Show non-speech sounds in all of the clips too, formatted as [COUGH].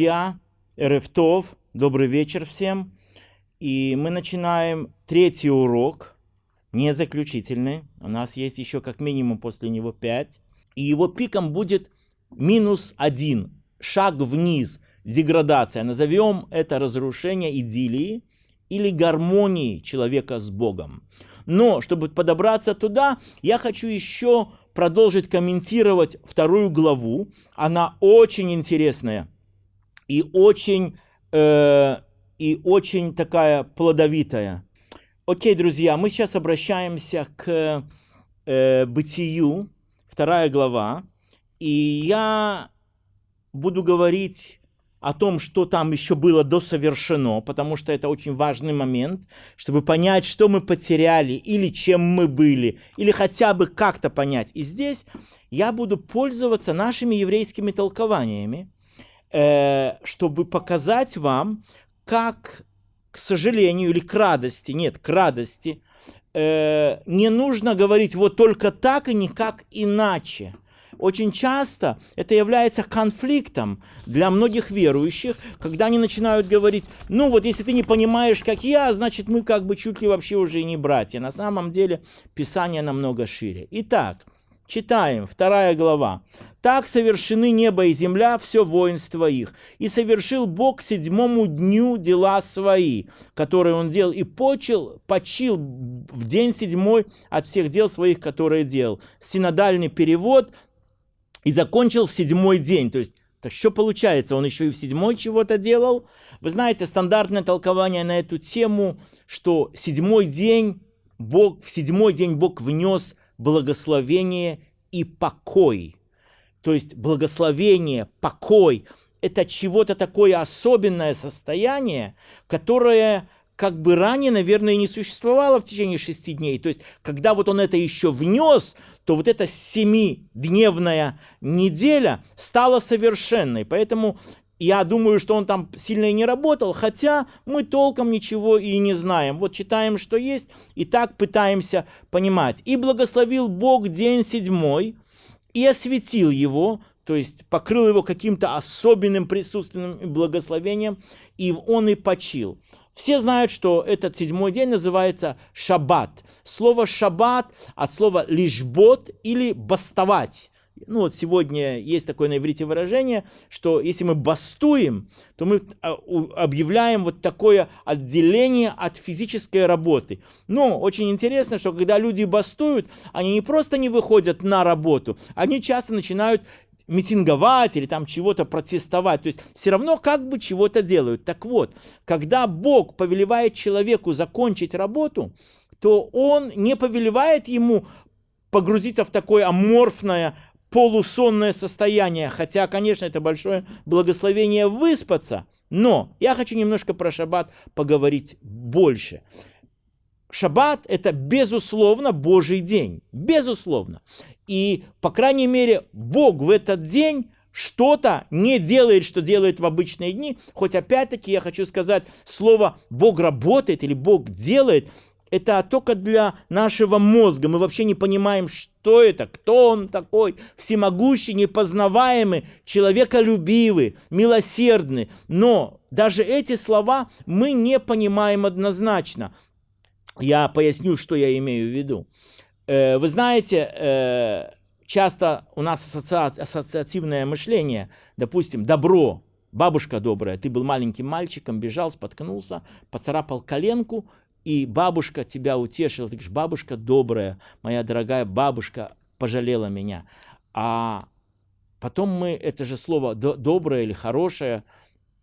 Друзья, Эрефтов, добрый вечер всем. И мы начинаем третий урок, не заключительный. У нас есть еще как минимум после него пять. И его пиком будет минус один, шаг вниз, деградация. Назовем это разрушение идиллии или гармонии человека с Богом. Но, чтобы подобраться туда, я хочу еще продолжить комментировать вторую главу. Она очень интересная и очень, э, и очень такая плодовитая. Окей, друзья, мы сейчас обращаемся к э, бытию, вторая глава, и я буду говорить о том, что там еще было досовершено, потому что это очень важный момент, чтобы понять, что мы потеряли, или чем мы были, или хотя бы как-то понять. И здесь я буду пользоваться нашими еврейскими толкованиями, э, чтобы показать вам, как, к сожалению, или к радости, нет, к радости, э, не нужно говорить вот только так и никак иначе очень часто это является конфликтом для многих верующих, когда они начинают говорить, ну вот если ты не понимаешь, как я, значит мы как бы чуть ли вообще уже и не братья. На самом деле Писание намного шире. Итак, читаем, вторая глава. «Так совершены небо и земля, все воинство их. И совершил Бог седьмому дню дела свои, которые он делал, и почил, почил в день седьмой от всех дел своих, которые делал». Синодальный перевод и закончил в седьмой день. То есть, так что получается, он еще и в седьмой чего-то делал? Вы знаете, стандартное толкование на эту тему, что седьмой день Бог, в седьмой день Бог внес благословение и покой. То есть благословение, покой – это чего-то такое особенное состояние, которое как бы ранее, наверное, не существовало в течение шести дней. То есть, когда вот он это еще внес, то вот эта семидневная неделя стала совершенной. Поэтому я думаю, что он там сильно и не работал, хотя мы толком ничего и не знаем. Вот читаем, что есть, и так пытаемся понимать. «И благословил Бог день седьмой, и осветил его, то есть покрыл его каким-то особенным присутственным благословением, и он и почил. Все знают, что этот седьмой день называется шаббат. Слово шаббат от слова лишбот или бастовать. Ну вот сегодня есть такое на иврите выражение, что если мы бастуем, то мы а, объявляем вот такое отделение от физической работы. Но очень интересно, что когда люди бастуют, они не просто не выходят на работу, они часто начинают митинговать или там чего-то протестовать. То есть все равно как бы чего-то делают. Так вот, когда Бог повелевает человеку закончить работу, то он не повелевает ему погрузиться в такое аморфное полусонное состояние. Хотя, конечно, это большое благословение выспаться. Но я хочу немножко про шаббат поговорить больше. Шаббат – это, безусловно, Божий день. Безусловно. И, по крайней мере, Бог в этот день что-то не делает, что делает в обычные дни. Хоть опять-таки я хочу сказать, слово «Бог работает» или «Бог делает» это только для нашего мозга. Мы вообще не понимаем, что это, кто он такой, всемогущий, непознаваемый, человеколюбивый, милосердный. Но даже эти слова мы не понимаем однозначно. Я поясню, что я имею в виду. Э, вы знаете, э, часто у нас ассоциативное мышление, допустим, добро, бабушка добрая, ты был маленьким мальчиком, бежал, споткнулся, поцарапал коленку, и бабушка тебя утешила, ты говоришь, бабушка добрая, моя дорогая бабушка пожалела меня. А потом мы это же слово доброе или хорошее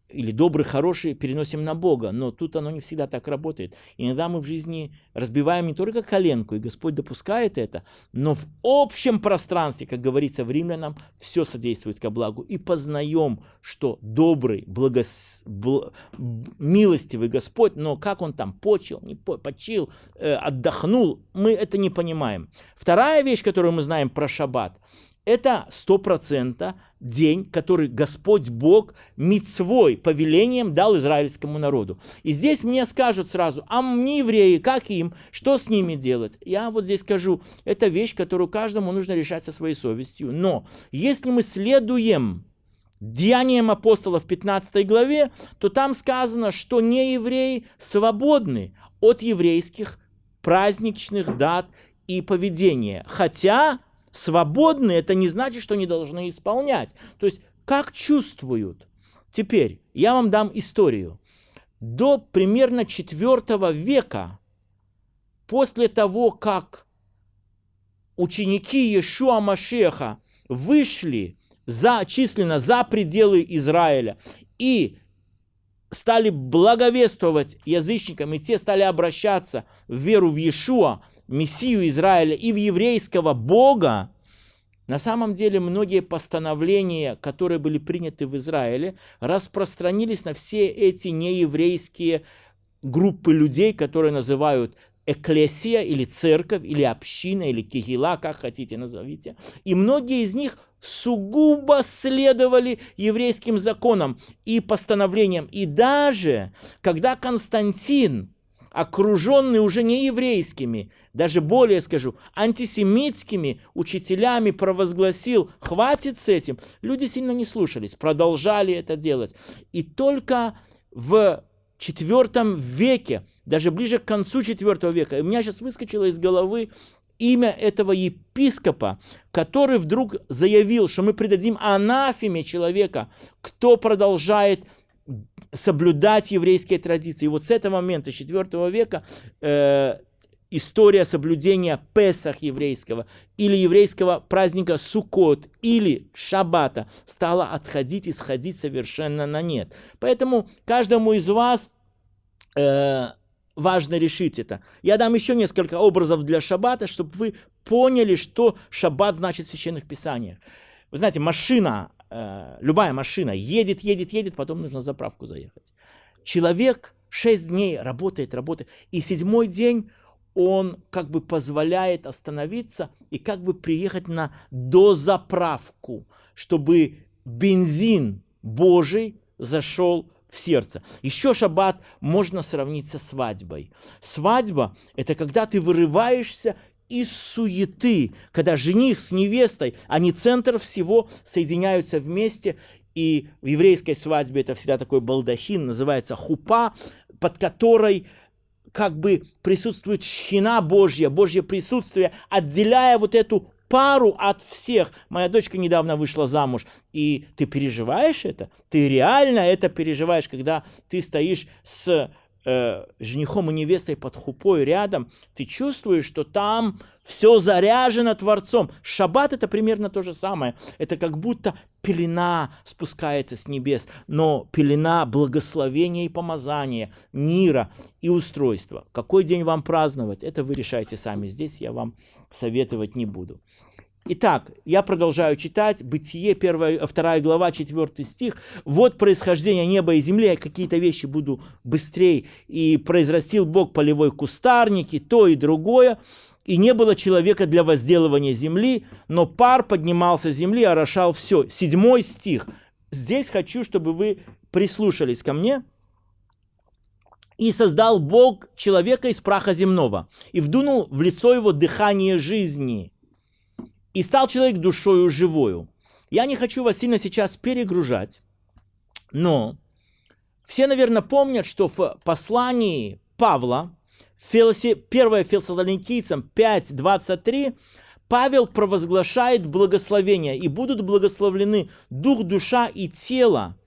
или добрый, хороший переносим на Бога, но тут оно не всегда так работает. Иногда мы в жизни разбиваем не только коленку, и Господь допускает это, но в общем пространстве, как говорится в Римлянам, все содействует ко благу. И познаем, что добрый, благос... бл... милостивый Господь, но как Он там почил, не по... почил, э, отдохнул, мы это не понимаем. Вторая вещь, которую мы знаем про шаббат, это сто процентов день, который Господь Бог мицвой, повелением дал израильскому народу. И здесь мне скажут сразу, а мне евреи, как им, что с ними делать? Я вот здесь скажу, это вещь, которую каждому нужно решать со своей совестью. Но если мы следуем Деяниям апостолов 15 главе, то там сказано, что не евреи свободны от еврейских праздничных дат и поведения. Хотя свободны, это не значит, что не должны исполнять. То есть, как чувствуют. Теперь, я вам дам историю. До примерно 4 века, после того, как ученики Иешуа Машеха вышли за, численно за пределы Израиля и стали благовествовать язычникам, и те стали обращаться в веру в Иешуа, Мессию Израиля и в еврейского Бога, на самом деле многие постановления, которые были приняты в Израиле, распространились на все эти нееврейские группы людей, которые называют эклесия или церковь, или община, или кигила, как хотите назовите. И многие из них сугубо следовали еврейским законам и постановлениям. И даже когда Константин, окруженный уже не еврейскими, даже более скажу, антисемитскими учителями провозгласил, хватит с этим, люди сильно не слушались, продолжали это делать. И только в IV веке даже ближе к концу IV века. У меня сейчас выскочило из головы имя этого епископа, который вдруг заявил, что мы придадим анафеме человека, кто продолжает соблюдать еврейские традиции. И вот с этого момента, с IV века, э, история соблюдения Песах еврейского или еврейского праздника Суккот или Шаббата стала отходить и сходить совершенно на нет. Поэтому каждому из вас э, важно решить это. Я дам еще несколько образов для шаббата, чтобы вы поняли, что шаббат значит в священных писаниях. Вы знаете, машина, э, любая машина едет, едет, едет, потом нужно заправку заехать. Человек 6 дней работает, работает, и седьмой день он как бы позволяет остановиться и как бы приехать на дозаправку, чтобы бензин Божий зашел в сердце. Еще шаббат можно сравнить со свадьбой. Свадьба – это когда ты вырываешься из суеты, когда жених с невестой, они центр всего, соединяются вместе. И в еврейской свадьбе это всегда такой балдахин, называется хупа, под которой как бы присутствует шхина Божья, Божье присутствие, отделяя вот эту пару от всех. Моя дочка недавно вышла замуж, и ты переживаешь это? Ты реально это переживаешь, когда ты стоишь с э, женихом и невестой под хупой рядом, ты чувствуешь, что там все заряжено Творцом. Шаббат это примерно то же самое. Это как будто пелена спускается с небес, но пелена благословения и помазания, мира и устройства. Какой день вам праздновать, это вы решаете сами. Здесь я вам советовать не буду. Итак, я продолжаю читать. Бытие, 1, 2 глава, 4 стих. «Вот происхождение неба и земли, какие-то вещи буду быстрее. И произрастил Бог полевой кустарник, и то, и другое. И не было человека для возделывания земли, но пар поднимался с земли, орошал все». Седьмой стих. Здесь хочу, чтобы вы прислушались ко мне. «И создал Бог человека из праха земного, и вдунул в лицо его дыхание жизни» и стал человек душою живою. Я не хочу вас сильно сейчас перегружать, но все, наверное, помнят, что в послании Павла, Филосе, 1 Фессалоникийцам 5.23, Павел провозглашает благословение, и будут благословлены дух, душа и тело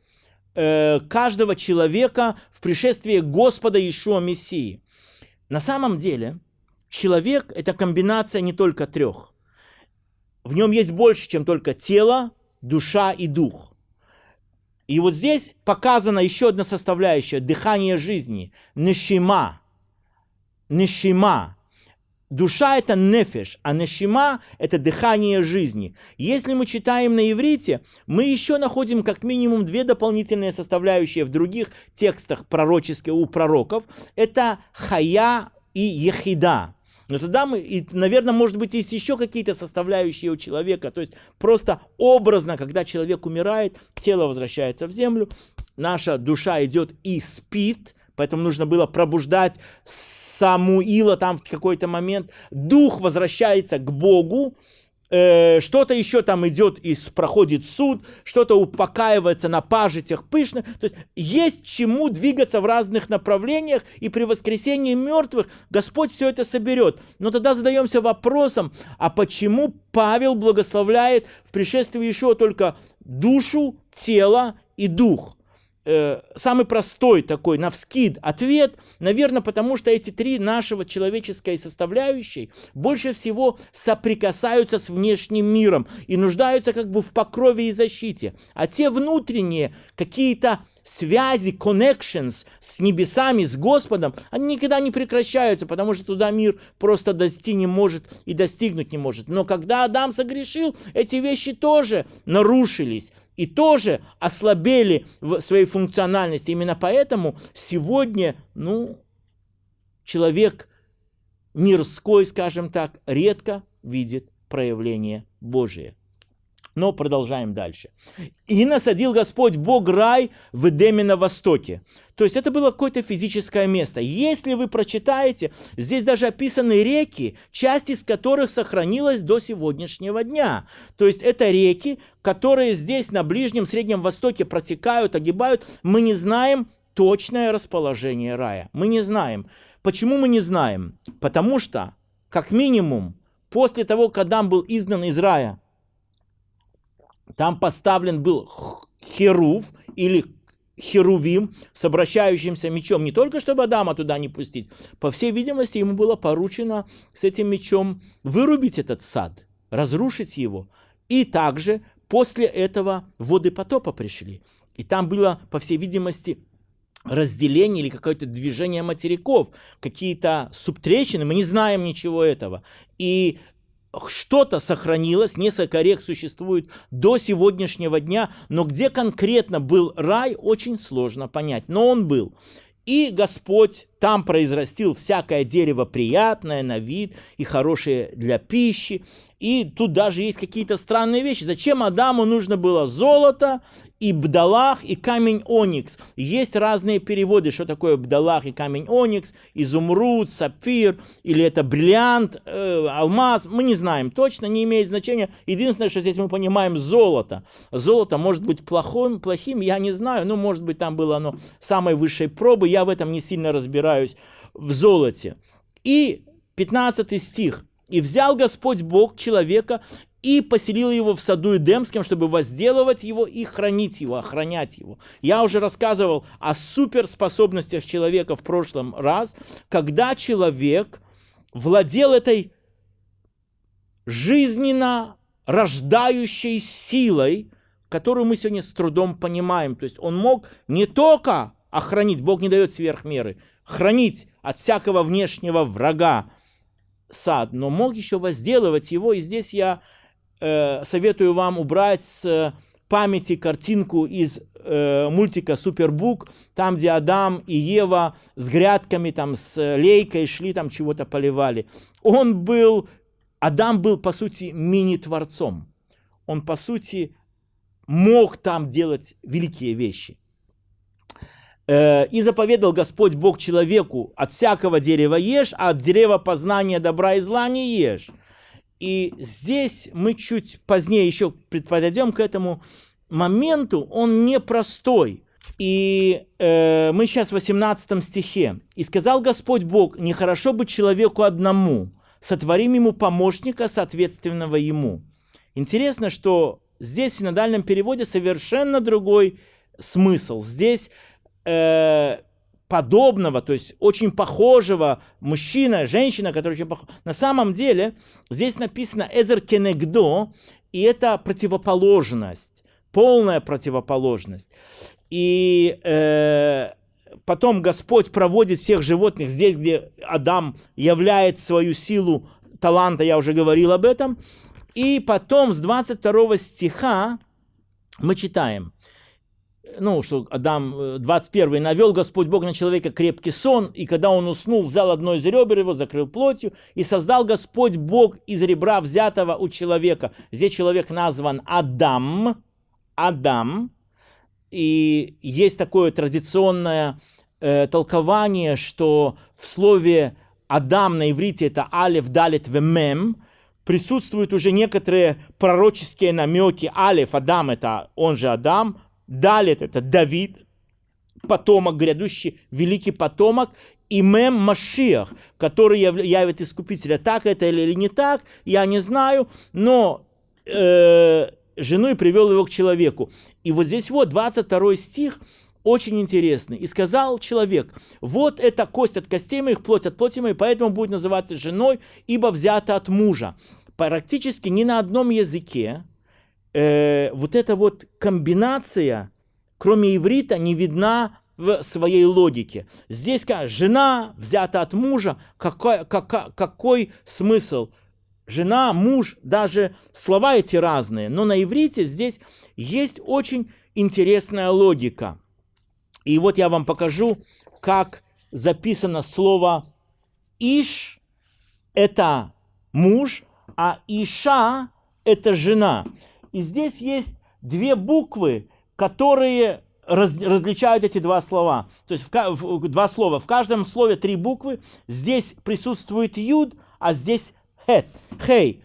э, каждого человека в пришествии Господа Иешуа Мессии. На самом деле, человек – это комбинация не только трех в нем есть больше, чем только тело, душа и дух. И вот здесь показана еще одна составляющая – дыхание жизни, нешима. Нешима. Душа – это нефеш, а нешима – это дыхание жизни. Если мы читаем на иврите, мы еще находим как минимум две дополнительные составляющие в других текстах пророческих у пророков. Это хая и ехида. Но тогда мы, и, наверное, может быть, есть еще какие-то составляющие у человека. То есть просто образно, когда человек умирает, тело возвращается в землю, наша душа идет и спит, поэтому нужно было пробуждать Самуила там в какой-то момент. Дух возвращается к Богу, э, что-то еще там идет и проходит суд, что-то упокаивается на пажитях пышно. То есть есть чему двигаться в разных направлениях, и при воскресении мертвых Господь все это соберет. Но тогда задаемся вопросом, а почему Павел благословляет в пришествии еще только душу, тело и дух? Э, самый простой такой, на вскид ответ, наверное, потому что эти три нашего человеческой составляющей больше всего соприкасаются с внешним миром и нуждаются как бы в покрове и защите. А те внутренние какие-то связи, connections с небесами, с Господом, они никогда не прекращаются, потому что туда мир просто дойти не может и достигнуть не может. Но когда Адам согрешил, эти вещи тоже нарушились и тоже ослабели в своей функциональности. Именно поэтому сегодня, ну, человек мирской, скажем так, редко видит проявление Божие. Но продолжаем дальше. «И насадил Господь Бог рай в Эдеме на востоке». То есть это было какое-то физическое место. Если вы прочитаете, здесь даже описаны реки, часть из которых сохранилась до сегодняшнего дня. То есть это реки, которые здесь на Ближнем Среднем Востоке протекают, огибают. Мы не знаем точное расположение рая. Мы не знаем. Почему мы не знаем? Потому что, как минимум, после того, как Адам был изгнан из рая, там поставлен был херув или херувим с обращающимся мечом, не только чтобы Адама туда не пустить, по всей видимости, ему было поручено с этим мечом вырубить этот сад, разрушить его. И также после этого воды потопа пришли. И там было, по всей видимости, разделение или какое-то движение материков, какие-то субтрещины, мы не знаем ничего этого. И что-то сохранилось, несколько рек существует до сегодняшнего дня, но где конкретно был рай, очень сложно понять. Но он был. И Господь там произрастил всякое дерево приятное на вид и хорошее для пищи. И тут даже есть какие-то странные вещи. Зачем Адаму нужно было золото и бдалах, и камень оникс? Есть разные переводы, что такое бдалах и камень оникс, изумруд, сапфир, или это бриллиант, э, алмаз. Мы не знаем точно, не имеет значения. Единственное, что здесь мы понимаем, золото. Золото может быть плохим, плохим, я не знаю. Ну, может быть, там было оно самой высшей пробы. Я в этом не сильно разбираюсь в золоте. И 15 стих. И взял Господь Бог человека и поселил его в саду Эдемском, чтобы возделывать его и хранить его, охранять его. Я уже рассказывал о суперспособностях человека в прошлом раз, когда человек владел этой жизненно рождающей силой, которую мы сегодня с трудом понимаем. То есть он мог не только охранить, Бог не дает сверх меры, хранить от всякого внешнего врага, сад, но мог еще возделывать его. И здесь я э, советую вам убрать с памяти картинку из э, мультика Супербук, там, где Адам и Ева с грядками, там, с лейкой шли, там чего-то поливали. Он был, Адам был, по сути, мини-творцом. Он, по сути, мог там делать великие вещи. Э, «И заповедал Господь Бог человеку, от всякого дерева ешь, а от дерева познания добра и зла не ешь». И здесь мы чуть позднее еще подойдем к этому моменту, он непростой. И э, мы сейчас в 18 стихе. «И сказал Господь Бог, нехорошо быть человеку одному, сотворим ему помощника, соответственного ему». Интересно, что здесь в синодальном переводе совершенно другой смысл. Здесь э, подобного, то есть очень похожего мужчина, женщина, который очень похож. На самом деле здесь написано «эзер кенегдо», и это противоположность, полная противоположность. И э, потом Господь проводит всех животных здесь, где Адам являет свою силу таланта, я уже говорил об этом. И потом с 22 стиха мы читаем – ну, что Адам 21 э, навел Господь Бог на человека крепкий сон, и когда он уснул, взял одно из ребер его, закрыл плотью, и создал Господь Бог из ребра взятого у человека. Здесь человек назван Адам, Адам, и есть такое традиционное э, толкование, что в слове Адам на иврите это алев, далит, вемем, присутствуют уже некоторые пророческие намеки. Алиф, Адам, это он же Адам. Далит, это Давид, потомок, грядущий великий потомок. И Мем Машиах, который явит искупителя. Так это или не так, я не знаю. Но э, жену и привел его к человеку. И вот здесь вот 22 стих, очень интересный. «И сказал человек, вот эта кость от костей моих, плоть от плоти моей, поэтому будет называться женой, ибо взята от мужа». Практически ни на одном языке э, вот эта вот комбинация, кроме иврита, не видна в своей логике. Здесь как жена взята от мужа, какой, какой, какой смысл? Жена, муж, даже слова эти разные, но на иврите здесь есть очень интересная логика. И вот я вам покажу, как записано слово «иш» – это муж, а «иша» – это жена. И здесь есть две буквы, которые раз, различают эти два слова. То есть в, в, два слова. В каждом слове три буквы. Здесь присутствует юд, а здесь хет, хей.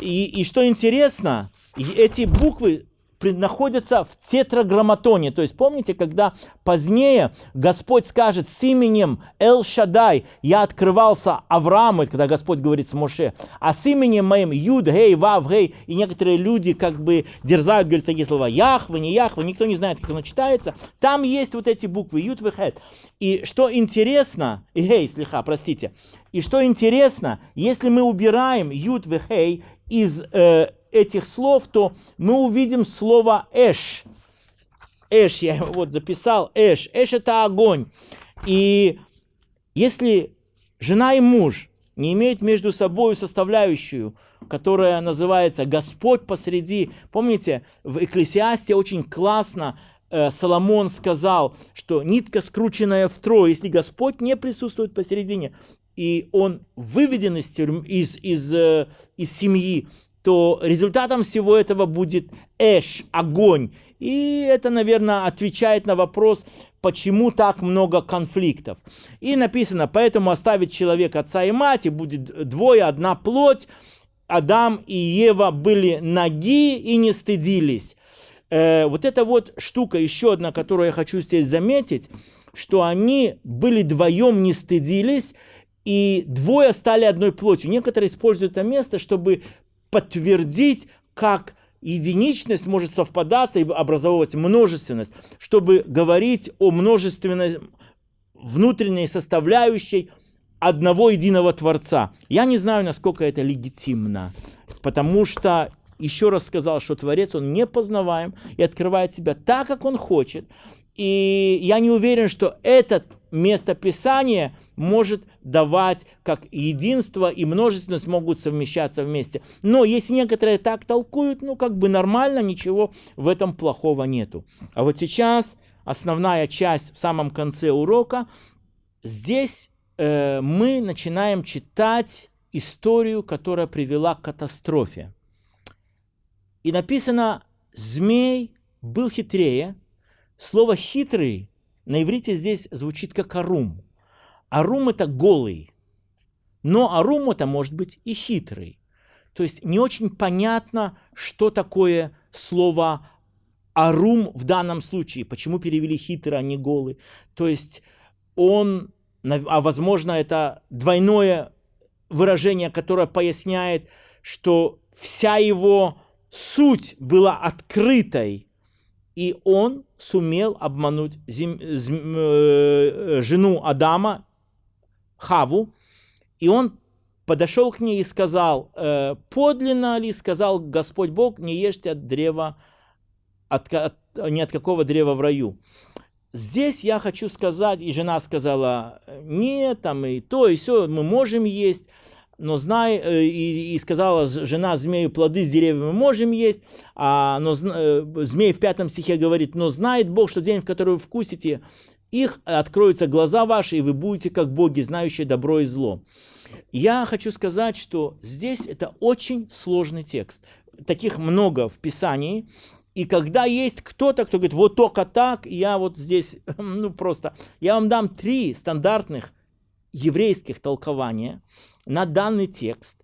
И, и что интересно, эти буквы находятся в тетраграмматоне. То есть помните, когда позднее Господь скажет с именем Эл Шадай, я открывался Аврааму, когда Господь говорит с Моше, а с именем моим Юд, Гей, Вав, Гей, и некоторые люди как бы дерзают, говорят такие слова, Яхва, не Яхва, никто не знает, как оно читается. Там есть вот эти буквы, Юд, Вехет. И что интересно, и Гей, слегка, простите, и что интересно, если мы убираем Юд, Вехей из э, этих слов, то мы увидим слово «эш». «Эш», я [LAUGHS] вот записал, «эш». «Эш» — это огонь. И если жена и муж не имеют между собой составляющую, которая называется «Господь посреди». Помните, в Экклесиасте очень классно э, Соломон сказал, что нитка скрученная втрое, если Господь не присутствует посередине, и он выведен из, из, из, э, из семьи, то результатом всего этого будет эш, огонь. И это, наверное, отвечает на вопрос, почему так много конфликтов. И написано, поэтому оставит человек отца и мать, и будет двое, одна плоть. Адам и Ева были ноги и не стыдились. Э, вот эта вот штука, еще одна, которую я хочу здесь заметить, что они были вдвоем, не стыдились, и двое стали одной плотью. Некоторые используют это место, чтобы подтвердить, как единичность может совпадаться и образовывать множественность, чтобы говорить о множественной внутренней составляющей одного единого Творца. Я не знаю, насколько это легитимно, потому что еще раз сказал, что Творец, он непознаваем и открывает себя так, как он хочет. И я не уверен, что это местописание может давать как единство и множественность могут совмещаться вместе. Но если некоторые так толкуют, ну как бы нормально, ничего в этом плохого нету. А вот сейчас основная часть в самом конце урока. Здесь э, мы начинаем читать историю, которая привела к катастрофе. И написано, змей был хитрее, Слово «хитрый» на иврите здесь звучит как «арум». «Арум» — это голый, но «арум» — это может быть и хитрый. То есть не очень понятно, что такое слово «арум» в данном случае, почему перевели «хитрый», а не «голый». То есть он, а возможно, это двойное выражение, которое поясняет, что вся его суть была открытой, и он сумел обмануть зем, зем, э, жену Адама, Хаву, и он подошел к ней и сказал, э, подлинно ли сказал Господь Бог, не ешьте от древа, от, от, ни от какого древа в раю. Здесь я хочу сказать, и жена сказала, нет, там и то, и все, мы можем есть но знай, э, и, и сказала жена змею, плоды с деревьев мы можем есть, а, но э, змей в пятом стихе говорит, но знает Бог, что день, в который вы вкусите их, откроются глаза ваши, и вы будете как боги, знающие добро и зло. Я хочу сказать, что здесь это очень сложный текст. Таких много в Писании, и когда есть кто-то, кто говорит, вот только так, я вот здесь, [LAUGHS] ну просто, я вам дам три стандартных еврейских толкования, на данный текст.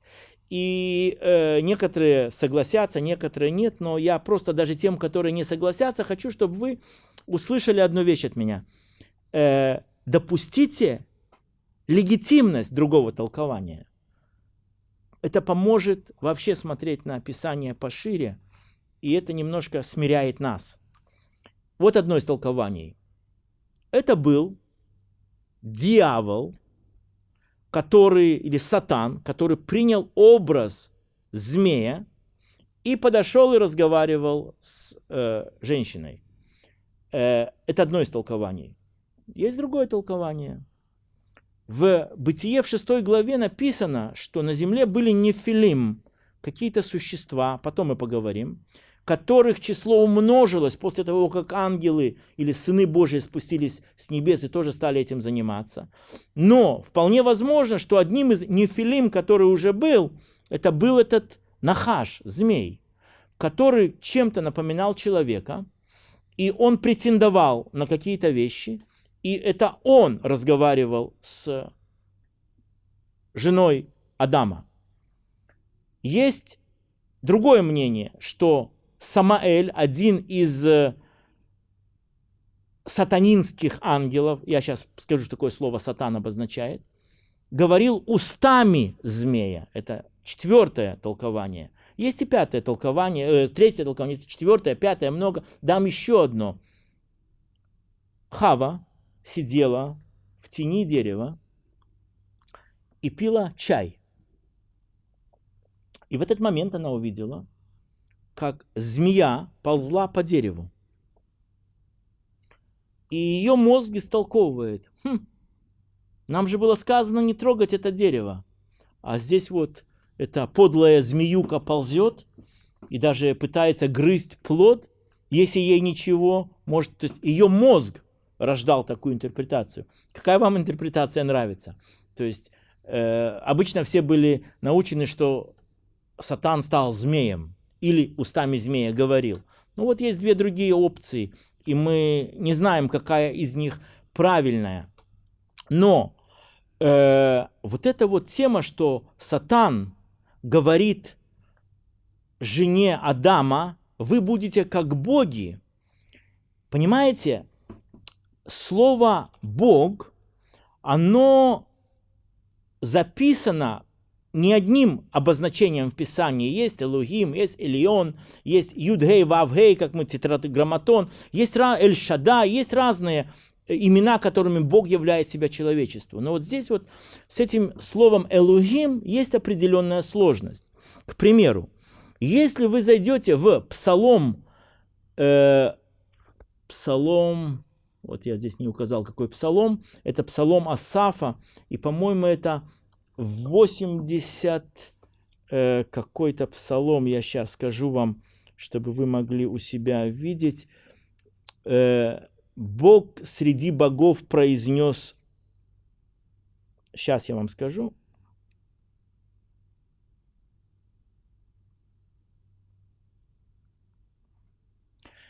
И э, некоторые согласятся, некоторые нет, но я просто даже тем, которые не согласятся, хочу, чтобы вы услышали одну вещь от меня. Э, допустите легитимность другого толкования. Это поможет вообще смотреть на описание пошире, и это немножко смиряет нас. Вот одно из толкований. Это был дьявол, который, или сатан, который принял образ змея и подошел и разговаривал с э, женщиной. Э, это одно из толкований. Есть другое толкование. В Бытие в шестой главе написано, что на земле были нефилим, какие-то существа, потом мы поговорим, которых число умножилось после того, как ангелы или сыны Божьи спустились с небес и тоже стали этим заниматься. Но вполне возможно, что одним из нефилим, который уже был, это был этот нахаш, змей, который чем-то напоминал человека, и он претендовал на какие-то вещи, и это он разговаривал с женой Адама. Есть другое мнение, что Самаэль, один из э, сатанинских ангелов, я сейчас скажу, что такое слово сатан обозначает, говорил устами змея. Это четвертое толкование. Есть и пятое толкование, э, третье толкование, есть четвертое, пятое, много. Дам еще одно. Хава сидела в тени дерева и пила чай. И в этот момент она увидела, как змея ползла по дереву. И ее мозг истолковывает. Хм, нам же было сказано не трогать это дерево. А здесь вот эта подлая змеюка ползет и даже пытается грызть плод, если ей ничего может... То есть ее мозг рождал такую интерпретацию. Какая вам интерпретация нравится? То есть э, обычно все были научены, что Сатан стал змеем или устами змея говорил. Ну вот есть две другие опции, и мы не знаем, какая из них правильная. Но э, вот эта вот тема, что Сатан говорит жене Адама, вы будете как боги. Понимаете, слово «бог», оно записано не одним обозначением в Писании. Есть Элухим, есть Элион, есть Юдгей, Вавгей, как мы тетраграмматон, есть Эль-Шада, есть разные э, имена, которыми Бог являет себя человечеству. Но вот здесь вот с этим словом Элухим есть определенная сложность. К примеру, если вы зайдете в Псалом, э, Псалом, вот я здесь не указал, какой Псалом, это Псалом Асафа, и, по-моему, это 80 э, какой-то псалом, я сейчас скажу вам, чтобы вы могли у себя видеть. Э, Бог среди богов произнес, сейчас я вам скажу,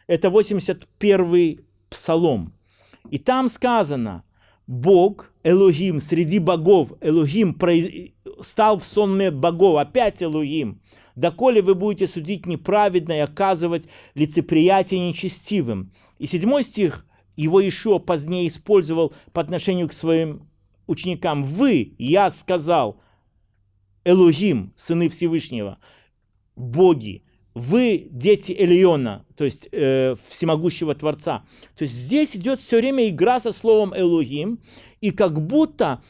это 81 псалом. И там сказано, Бог, Элогим, среди богов, Элогим стал в сонме богов, опять Элогим. Доколе вы будете судить неправедно и оказывать лицеприятие нечестивым. И седьмой стих его еще позднее использовал по отношению к своим ученикам. Вы, я сказал, Элогим, сыны Всевышнего, боги, вы дети Элиона, то есть э, всемогущего Творца. То есть здесь идет все время игра со словом Элогим, и как будто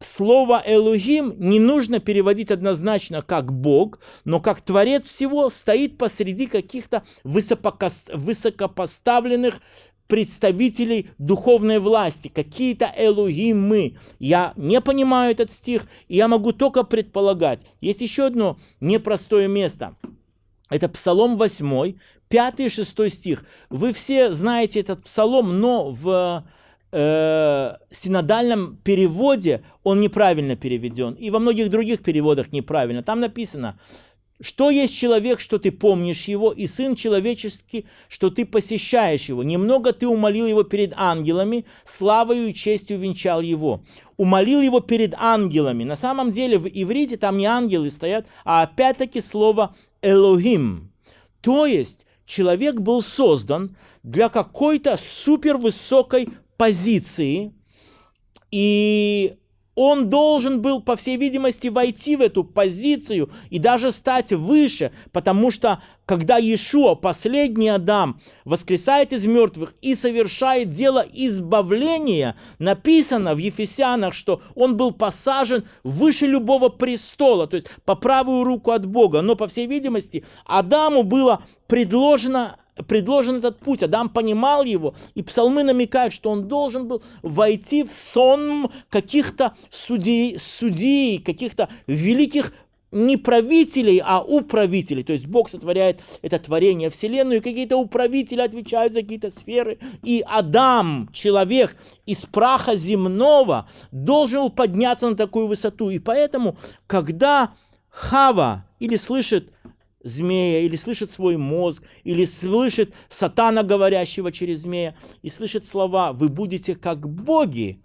слово Элогим не нужно переводить однозначно как Бог, но как Творец всего стоит посреди каких-то высокопоставленных представителей духовной власти, какие-то элогимы. Я не понимаю этот стих, и я могу только предполагать. Есть еще одно непростое место – это Псалом 8, 5 и 6 стих. Вы все знаете этот псалом, но в э, синодальном переводе он неправильно переведен. И во многих других переводах неправильно. Там написано, что есть человек, что ты помнишь его, и сын человеческий, что ты посещаешь его. Немного ты умолил его перед ангелами, славою и честью венчал его. Умолил его перед ангелами. На самом деле в иврите там не ангелы стоят, а опять-таки слово «элохим». То есть человек был создан для какой-то супервысокой позиции, и он должен был, по всей видимости, войти в эту позицию и даже стать выше, потому что когда Иешуа, последний Адам, воскресает из мертвых и совершает дело избавления, написано в Ефесянах, что он был посажен выше любого престола, то есть по правую руку от Бога. Но, по всей видимости, Адаму было предложено предложен этот путь, Адам понимал его, и псалмы намекают, что он должен был войти в сон каких-то судей, судей каких-то великих не правителей, а управителей. То есть Бог сотворяет это творение Вселенную, и какие-то управители отвечают за какие-то сферы. И Адам, человек из праха земного, должен был подняться на такую высоту. И поэтому, когда Хава или слышит змея, или слышит свой мозг, или слышит сатана, говорящего через змея, и слышит слова «вы будете как боги»,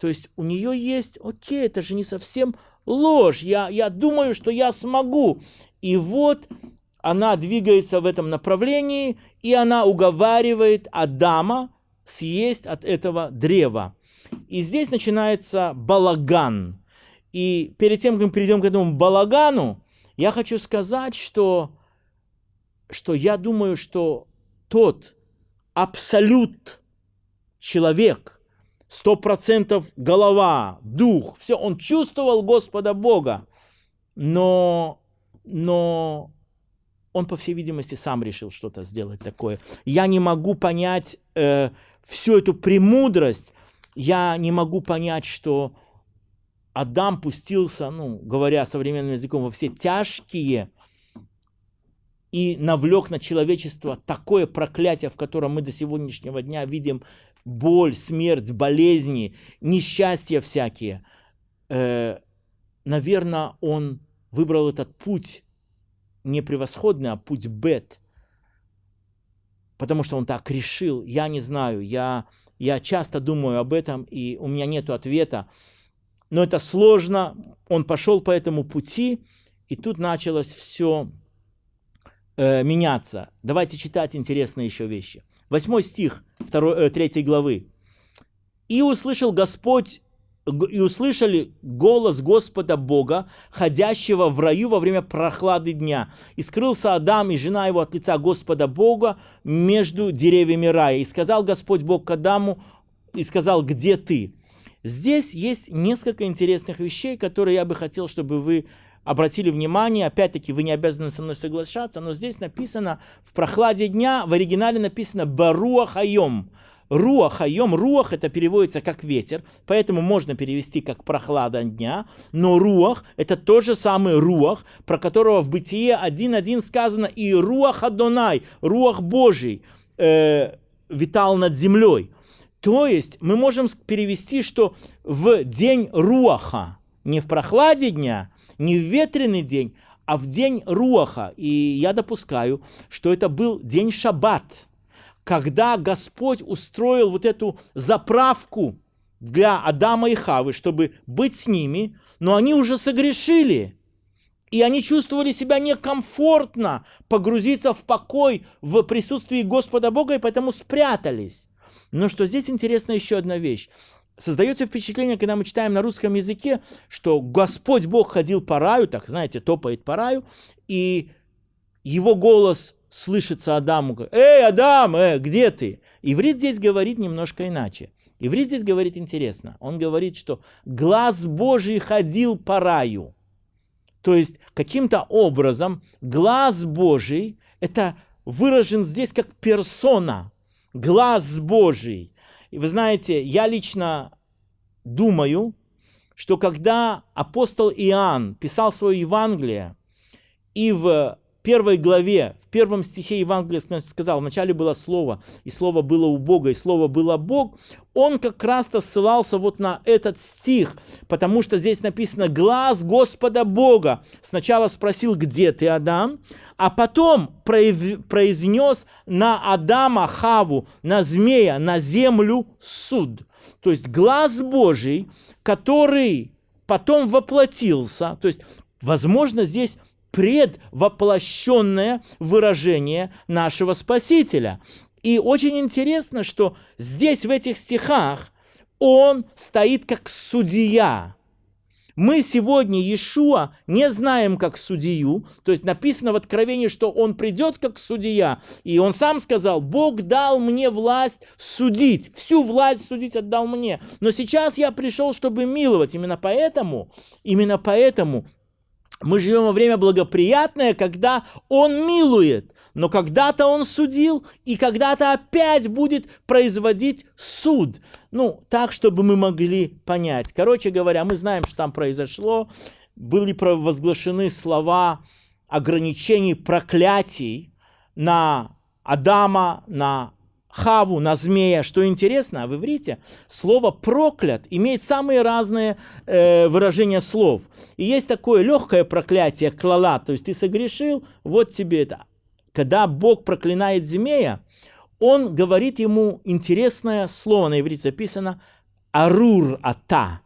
то есть у нее есть, окей, это же не совсем ложь, я, я думаю, что я смогу. И вот она двигается в этом направлении, и она уговаривает Адама съесть от этого древа. И здесь начинается балаган. И перед тем, как мы перейдем к этому балагану, я хочу сказать, что, что я думаю, что тот абсолют человек, сто процентов голова, дух, все, он чувствовал Господа Бога, но, но он, по всей видимости, сам решил что-то сделать такое. Я не могу понять э, всю эту премудрость, я не могу понять, что Адам пустился, ну, говоря современным языком, во все тяжкие и навлек на человечество такое проклятие, в котором мы до сегодняшнего дня видим боль, смерть, болезни, несчастья всякие. Э, наверное, он выбрал этот путь не превосходный, а путь бет, потому что он так решил. Я не знаю, я, я часто думаю об этом, и у меня нет ответа но это сложно. Он пошел по этому пути, и тут началось все э, меняться. Давайте читать интересные еще вещи. Восьмой стих 2, э, 3 главы. «И услышал Господь и услышали голос Господа Бога, ходящего в раю во время прохлады дня. И скрылся Адам и жена его от лица Господа Бога между деревьями рая. И сказал Господь Бог к Адаму, и сказал, где ты? Здесь есть несколько интересных вещей, которые я бы хотел, чтобы вы обратили внимание. Опять-таки, вы не обязаны со мной соглашаться, но здесь написано в прохладе дня, в оригинале написано «баруахайом». Руахайом, руах это переводится как ветер, поэтому можно перевести как прохлада дня, но руах это тот же самый руах, про которого в Бытие 1.1 сказано и руах Адонай, руах Божий э, витал над землей. То есть мы можем перевести, что в день Руаха, не в прохладе дня, не в ветреный день, а в день Руаха. И я допускаю, что это был день Шаббат, когда Господь устроил вот эту заправку для Адама и Хавы, чтобы быть с ними, но они уже согрешили. И они чувствовали себя некомфортно погрузиться в покой в присутствии Господа Бога, и поэтому спрятались. Но что здесь интересна еще одна вещь. Создается впечатление, когда мы читаем на русском языке, что Господь Бог ходил по раю, так знаете, топает по раю, и его голос слышится Адаму, «Эй, Адам, э, где ты?» Иврит здесь говорит немножко иначе. Иврит здесь говорит интересно. Он говорит, что глаз Божий ходил по раю. То есть каким-то образом глаз Божий, это выражен здесь как персона, глаз Божий. И вы знаете, я лично думаю, что когда апостол Иоанн писал свое Евангелие, и в первой главе, в первом стихе Евангелия сказал, вначале было Слово, и Слово было у Бога, и Слово было Бог, он как раз-то ссылался вот на этот стих, потому что здесь написано «глаз Господа Бога». Сначала спросил, где ты, Адам, а потом произнес на Адама, Хаву, на змея, на землю суд. То есть глаз Божий, который потом воплотился, то есть, возможно, здесь предвоплощенное выражение нашего Спасителя. И очень интересно, что здесь, в этих стихах, он стоит как судья. Мы сегодня Иешуа не знаем как судью, то есть написано в Откровении, что он придет как судья, и он сам сказал, Бог дал мне власть судить, всю власть судить отдал мне, но сейчас я пришел, чтобы миловать, именно поэтому, именно поэтому мы живем во время благоприятное, когда Он милует, но когда-то Он судил, и когда-то опять будет производить суд. Ну, так, чтобы мы могли понять. Короче говоря, мы знаем, что там произошло. Были провозглашены слова ограничений, проклятий на Адама, на Хаву, на змея. Что интересно, в иврите слово проклят имеет самые разные э, выражения слов. И есть такое легкое проклятие, клала, то есть ты согрешил, вот тебе это. Когда Бог проклинает змея, он говорит ему интересное слово, на иврите записано «арур ата».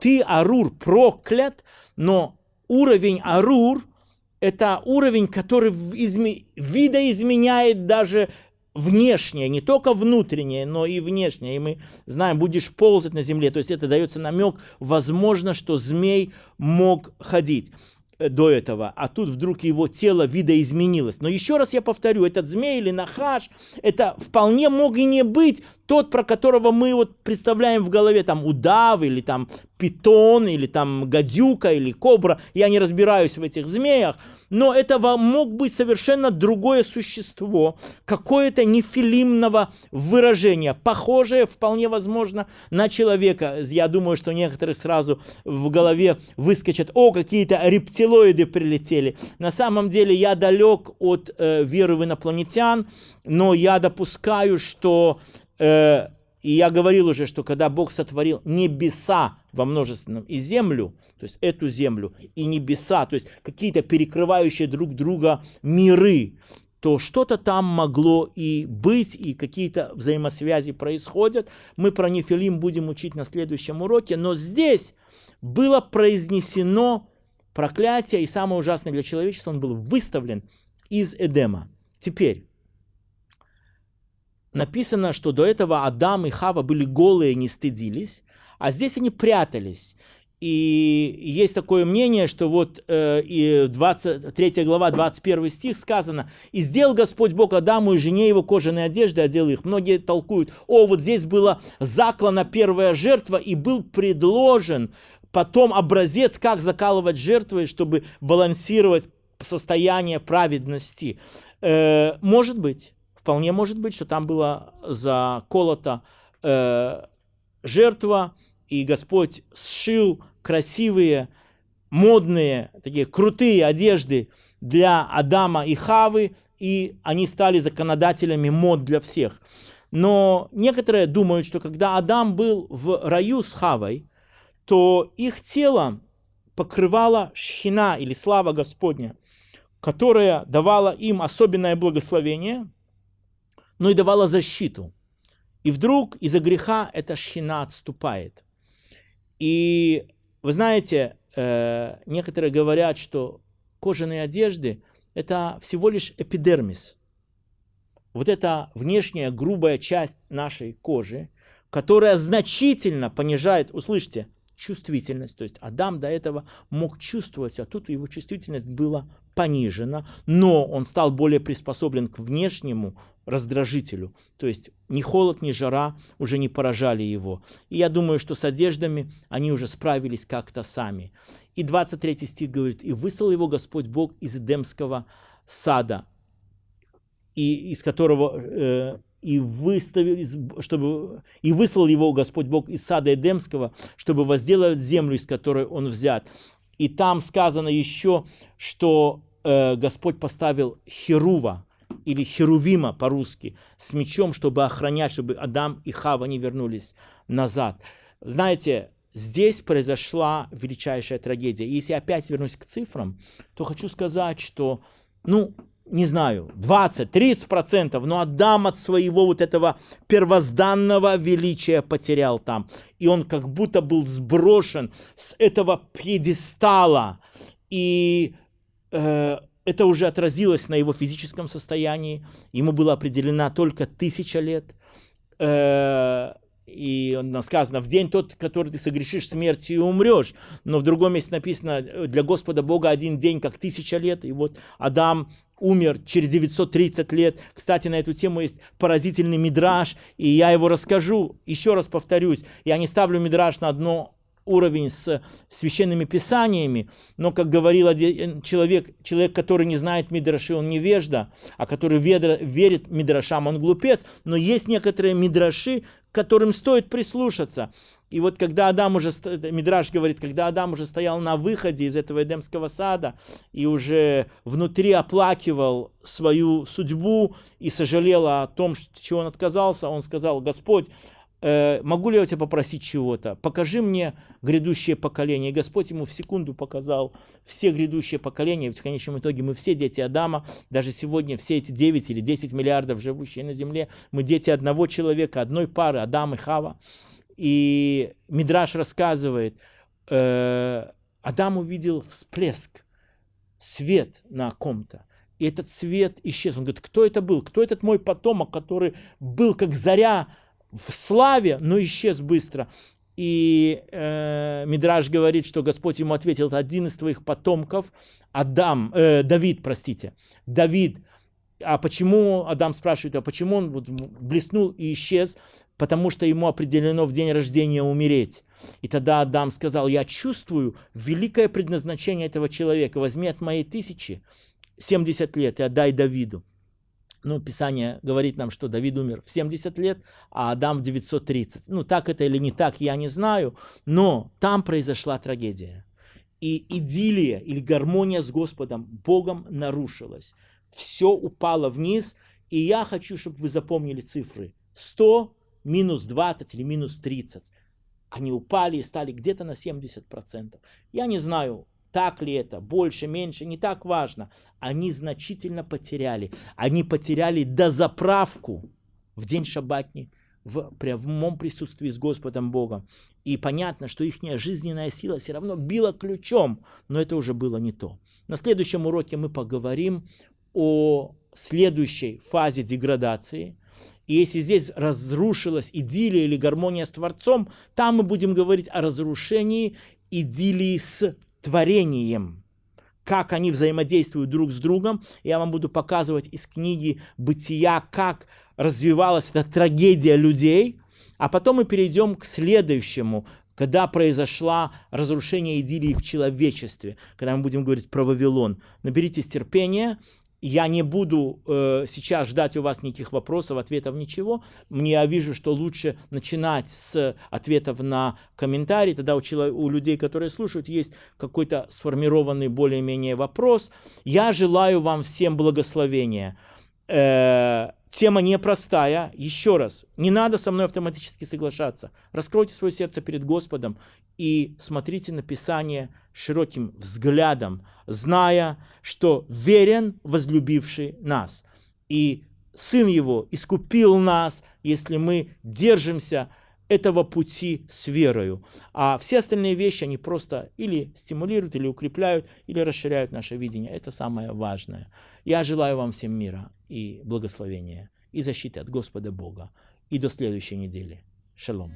Ты, Арур, проклят, но уровень Арур – это уровень, который видоизменяет даже внешнее, не только внутреннее, но и внешнее. И мы знаем, будешь ползать на земле. То есть это дается намек, возможно, что змей мог ходить до этого, а тут вдруг его тело видоизменилось. Но еще раз я повторю, этот змей или нахаш, это вполне мог и не быть тот, про которого мы вот представляем в голове, там удав или там питон, или там гадюка, или кобра. Я не разбираюсь в этих змеях, но это мог быть совершенно другое существо, какое-то нефилимного выражения, похожее вполне возможно на человека. Я думаю, что некоторых сразу в голове выскочат, о, какие-то рептилоиды прилетели. На самом деле я далек от э, веры в инопланетян, но я допускаю, что э, и я говорил уже, что когда Бог сотворил небеса во множественном и землю, то есть эту землю, и небеса, то есть какие-то перекрывающие друг друга миры, то что-то там могло и быть, и какие-то взаимосвязи происходят. Мы про Нефилим будем учить на следующем уроке, но здесь было произнесено проклятие, и самое ужасное для человечества, он был выставлен из Эдема. Теперь, написано, что до этого Адам и Хава были голые, не стыдились, а здесь они прятались. И есть такое мнение, что вот э, и 23 глава, 21 стих сказано, «И сделал Господь Бог Адаму и жене его кожаные одежды, одел их». Многие толкуют, о, вот здесь была заклана первая жертва, и был предложен потом образец, как закалывать жертвы, чтобы балансировать состояние праведности. Э, может быть, Вполне может быть, что там была заколота э, жертва, и Господь сшил красивые, модные, такие крутые одежды для Адама и Хавы, и они стали законодателями мод для всех. Но некоторые думают, что когда Адам был в раю с Хавой, то их тело покрывала шхина или слава Господня, которая давала им особенное благословение, но и давала защиту. И вдруг из-за греха эта шхина отступает. И вы знаете, э, некоторые говорят, что кожаные одежды – это всего лишь эпидермис. Вот эта внешняя грубая часть нашей кожи, которая значительно понижает, услышьте, чувствительность. То есть Адам до этого мог чувствовать, а тут его чувствительность была понижена, но он стал более приспособлен к внешнему раздражителю. То есть ни холод, ни жара уже не поражали его. И я думаю, что с одеждами они уже справились как-то сами. И 23 стих говорит, «И выслал его Господь Бог из Эдемского сада, и из которого э, и выставил, чтобы и выслал его Господь Бог из сада Эдемского, чтобы возделать землю, из которой он взят. И там сказано еще, что э, Господь поставил Херува, или Херувима по-русски, с мечом, чтобы охранять, чтобы Адам и Хава не вернулись назад. Знаете, здесь произошла величайшая трагедия. И если опять вернусь к цифрам, то хочу сказать, что, ну, не знаю, 20-30%, но Адам от своего вот этого первозданного величия потерял там. И он как будто был сброшен с этого пьедестала. И э, это уже отразилось на его физическом состоянии. Ему была определена только тысяча лет. Э, и сказано, в день тот, который ты согрешишь смертью и умрешь. Но в другом месте написано, для Господа Бога один день, как тысяча лет. И вот Адам умер через 930 лет. Кстати, на эту тему есть поразительный мидраж, и я его расскажу. Еще раз повторюсь, я не ставлю мидраж на одно уровень с священными писаниями, но, как говорил один человек, человек, который не знает Мидраши, он невежда, а который верит Мидрашам, он глупец, но есть некоторые Мидраши, которым стоит прислушаться. И вот когда Адам уже, Мидраш говорит, когда Адам уже стоял на выходе из этого Эдемского сада и уже внутри оплакивал свою судьбу и сожалел о том, чего он отказался, он сказал, Господь, Э, могу ли я у тебя попросить чего-то? Покажи мне грядущее поколение. И Господь ему в секунду показал все грядущие поколения. Ведь в конечном итоге мы все дети Адама. Даже сегодня все эти 9 или 10 миллиардов живущие на земле, мы дети одного человека, одной пары, Адам и Хава. И Мидраш рассказывает, э, Адам увидел всплеск, свет на ком-то. И этот свет исчез. Он говорит, кто это был? Кто этот мой потомок, который был как заря в славе, но исчез быстро. И э, Мидраж говорит, что Господь ему ответил, это один из твоих потомков, Адам, э, Давид, простите, Давид. А почему, Адам спрашивает, а почему он вот блеснул и исчез? Потому что ему определено в день рождения умереть. И тогда Адам сказал, я чувствую великое предназначение этого человека, возьми от моей тысячи 70 лет и отдай Давиду ну, Писание говорит нам, что Давид умер в 70 лет, а Адам в 930. Ну, так это или не так, я не знаю, но там произошла трагедия. И идиллия или гармония с Господом, Богом нарушилась. Все упало вниз, и я хочу, чтобы вы запомнили цифры. 100 минус 20 или минус 30. Они упали и стали где-то на 70%. Я не знаю, так ли это, больше, меньше, не так важно. Они значительно потеряли. Они потеряли дозаправку в день шаббатни, в прямом присутствии с Господом Богом. И понятно, что их жизненная сила все равно била ключом, но это уже было не то. На следующем уроке мы поговорим о следующей фазе деградации. И если здесь разрушилась идиллия или гармония с Творцом, там мы будем говорить о разрушении идиллии с творением, как они взаимодействуют друг с другом. Я вам буду показывать из книги «Бытия», как развивалась эта трагедия людей. А потом мы перейдем к следующему, когда произошло разрушение идиллии в человечестве, когда мы будем говорить про Вавилон. Наберитесь терпения, я не буду э, сейчас ждать у вас никаких вопросов, ответов, ничего. Мне я вижу, что лучше начинать с ответов на комментарии. Тогда у, человек, у людей, которые слушают, есть какой-то сформированный более-менее вопрос. Я желаю вам всем благословения. Э, тема непростая. Еще раз, не надо со мной автоматически соглашаться. Раскройте свое сердце перед Господом и смотрите на Писание широким взглядом, зная, что верен возлюбивший нас. И Сын Его искупил нас, если мы держимся этого пути с верою. А все остальные вещи, они просто или стимулируют, или укрепляют, или расширяют наше видение. Это самое важное. Я желаю вам всем мира и благословения, и защиты от Господа Бога. И до следующей недели. Шалом.